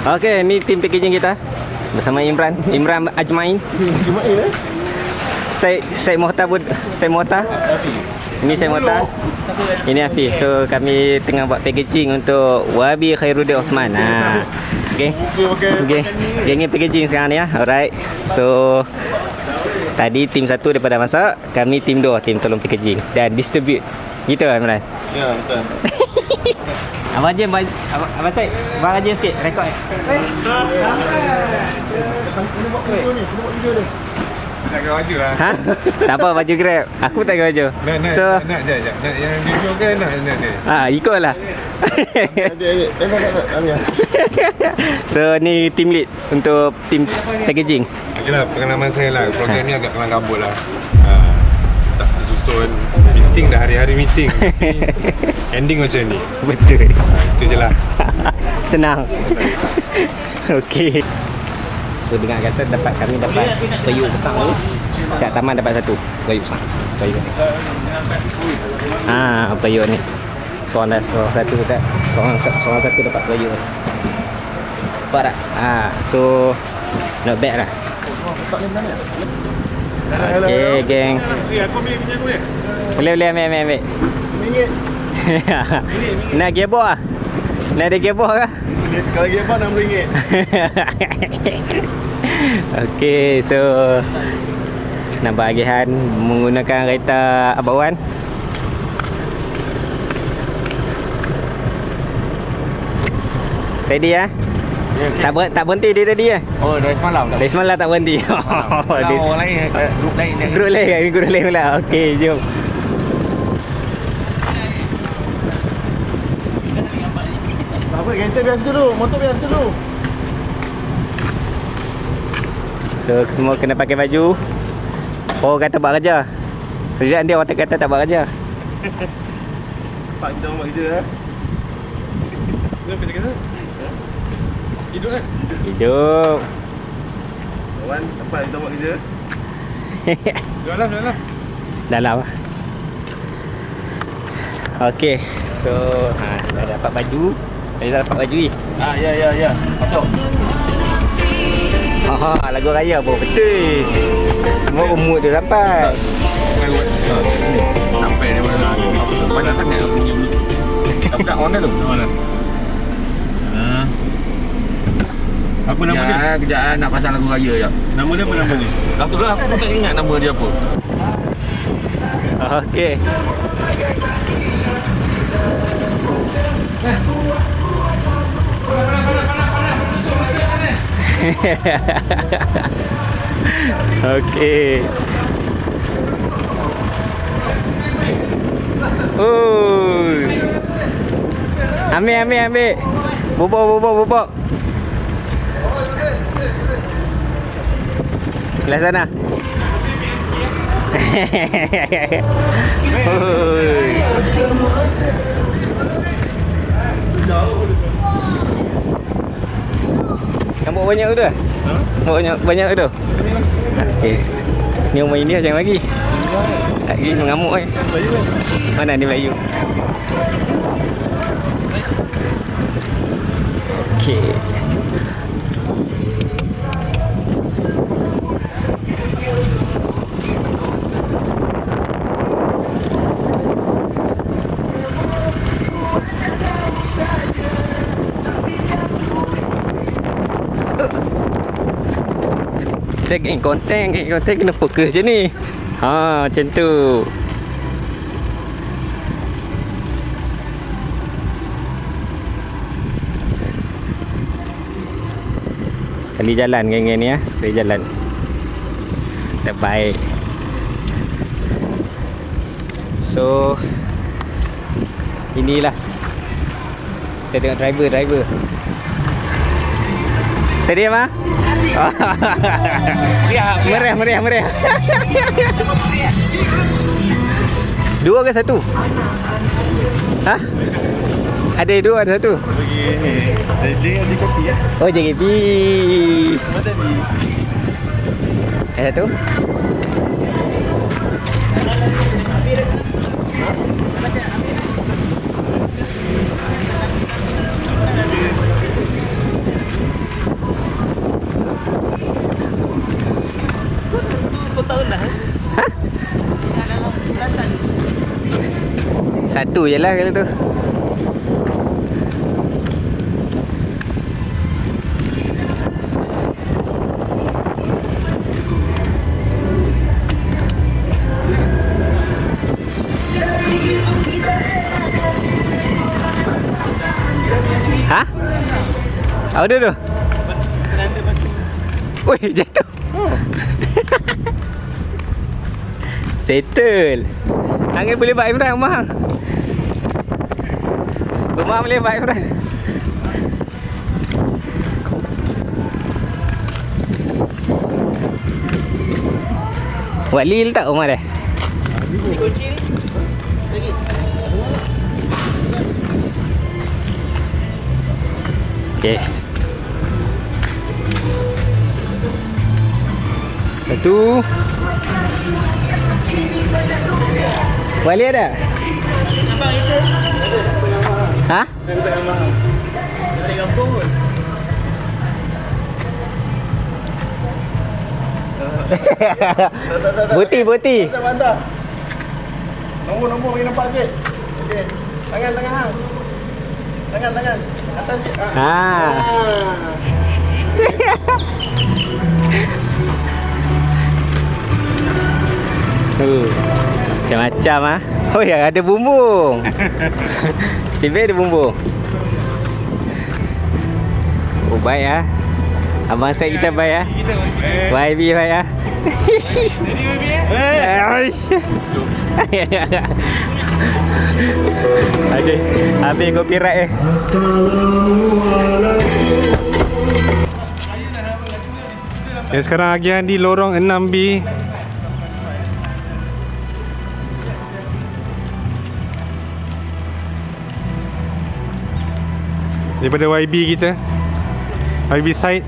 Okey, ni tim packaging kita bersama Imran, Imran Ajmain. Cuma eh. Saya saya Mohtar Bud, saya Mohtar. Ini saya Mohtar. Ini Afiq. So kami tengah buat packaging untuk Wabi Khairuddin Osman. Ha. Okey. Okey. Gengnya packaging sekarang ni ya. Alright. So tadi tim satu daripada masak, kami tim dua tim tolong packaging dan distribute. Gitu Imran. Ya, betul. Abang Jim, Abang, Abang, Syed, Abang Rajin sikit, rekod eh. Kena buat video ni, kena buat video ni. Nak kena baju lah. Ha? tak apa baju grab. Aku tak ada baju. Nak, nak, So, nak, nak. Nak yang video ke nak, nak, nak. ah. Eh, tak, tak, tak. Ambil. so ni team lead untuk team packaging. Itulah pengalaman saya lah. Program ni agak kelang kabut lah. Ha, tak tersusun. Meeting dah hari-hari meeting. Tapi Ending macam ni. Betul. Itu je lah. Senang. Okey. So dengan kata dapat kami dapat peyuk petang tu. Kat taman dapat satu. Peyuk besar. Peyuk ni. Ah, peyuk ni. Seorang dah seorang satu tak. Seorang seorang satu dapat peyuk ni. Nampak tak? Ah, so not bad lah. Okey, geng. Eh, aku ambil punya aku ni. Boleh boleh ambil ambil ambil. Ringgit. Nak gearbox ah? Nak ada gearbox kah? Kalau lagi apa, RM6. Okey, so nak bahagian menggunakan kereta Abang Wan. Steady ah. Tak ber, tak berhenti dia tadi ah. Oh, dari semalam tak? Dari semalam tak berhenti. Kalau Dia- orang lain, eh, grup lain Guru lain? Guru lain pula. Okey, jom. Apa, kereta biasa dulu. Motor biasa dulu. So semua kena pakai baju. Oh kata buat kerja. Kerjaan dia orang kata tak buat kerja. Pak, kita buat kerja eh. Kenapa dia kata? Hidup kan? Hidup. Wan, tempat kita buat kerja. Dalam, dalam. Dalam. Okey. So ha, dah dapat baju. Dah dapat baju ni. Ah, ya, ya, ya. Masuk. Ha ha lagu raya pun betul. Semua umur tu sampai. Sampai dia mana lagi. Banyak sangat bunyi bunyi. Tapi kat mana tu? Mana? Ah. Apa nama dia? Kejap, kejap nak pasang lagu raya ya. Nama dia apa nama dia? Dah tu lah, aku tak ingat nama dia apa. Okey. Okey. Oi. Ambil ambil ambil. Bubuk bubuk bubuk. Belah sana. Nampak banyak tu? Nampak banyak banyak tu? Okey. Ni rumah India jangan lagi. Lagi mengamuk eh. Mana ni Melayu? Okey. Kita geng konten, geng konten kena fokus je ni. Ha, macam tu. Sekali jalan geng-geng ni ya, sekali jalan. Terbaik. So inilah kita tengok driver driver. Sedia mah? Siap. Meriah, meriah, meriah. Dua ke satu? Ha? Ada dua, ada satu. Bagi ada kopi ya. Oh, JKP. Apa tadi? Ada satu. Satu je lah kalau tu Ha? Apa dia tu? Oi, jatuh. Settle. Angin boleh buat Imran rumah. Rumah boleh buat Imran. Wali letak rumah dia. Okey. Satu. Wali ada? Ha? Buti, buti. Mantap. Nombor-nombor bagi nampak sikit. Okey. Tangan, tangan hang. Tangan, tangan. Atas sikit. Ah. Ha. Ah. Uh, macam-macam ah. Oh ya, ada bumbung. Sibir ada bumbung. Oh, baik ah. Abang saya kita baik ah. YB baik ah. Eh. Aish. Aduh, habis copyright eh. Yang sekarang agian di lorong 6B Daripada YB kita. YB side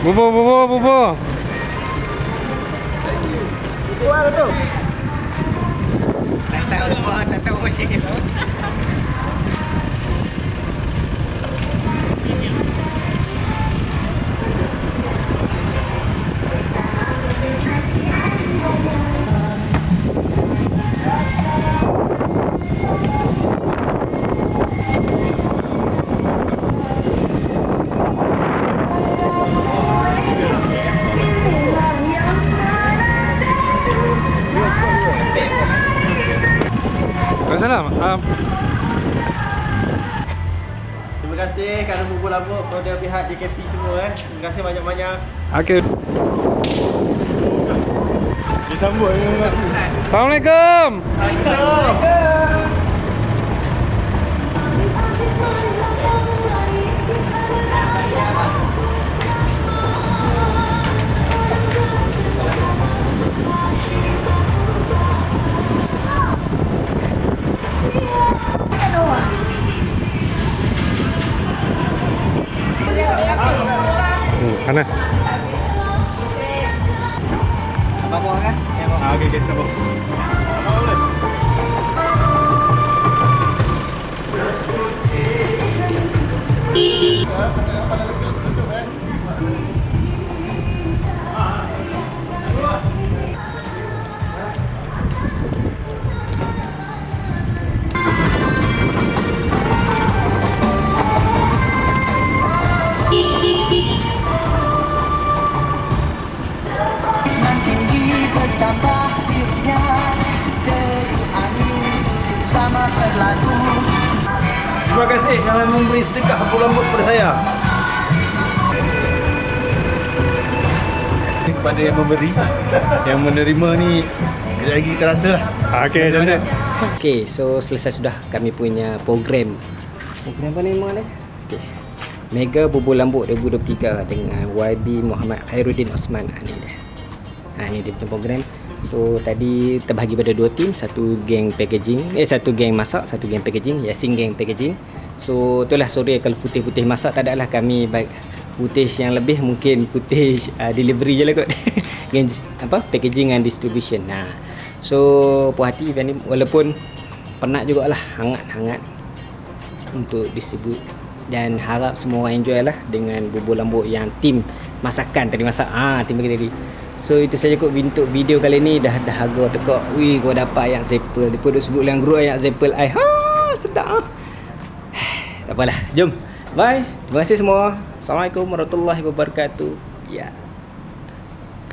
Bubur bubur bubur Tak tahu tak tahu macam ni. Kasih kerana bubur lambuk kepada pihak JKP semua eh. Terima kasih banyak-banyak. Okay Disambut dengan aku. Assalamualaikum panas. Abang buang kan? Ah, okey, okey, sabar. Nan memberi sedekah bubur lambuk kepada saya. Kepada yang memberi, yang menerima ni kejap lagi kita rasa lah. Okay, jom jom. Okey, so selesai sudah kami punya program. Program apa ni memang ni? Okey. Mega Bubur Lambuk 2023 dengan YB Muhammad Khairuddin Osman. Ha, ni dia. Ha, ni dia punya program. So tadi terbahagi pada dua tim, satu geng packaging, eh satu geng masak, satu geng packaging, Yasin geng packaging. So itulah sorry kalau putih-putih masak tak adalah kami baik footage yang lebih mungkin footage uh, delivery je lah kot. apa? Packaging and distribution. Nah. So puas hati event ni walaupun penat jugalah hangat-hangat untuk distribute. Dan harap semua orang enjoy lah dengan bubur lambuk yang tim masakan tadi masak. Ah tim bagi tadi. So itu saja kot untuk video kali ni. Dah dah harga tekak wih kau dapat ayat Zeppel dia pun duk sebut dalam group ayat Zeppel ai ha sedap ah tak apalah. Jom. Bye. Terima kasih semua. Assalamualaikum warahmatullahi wabarakatuh. Ya. yeah.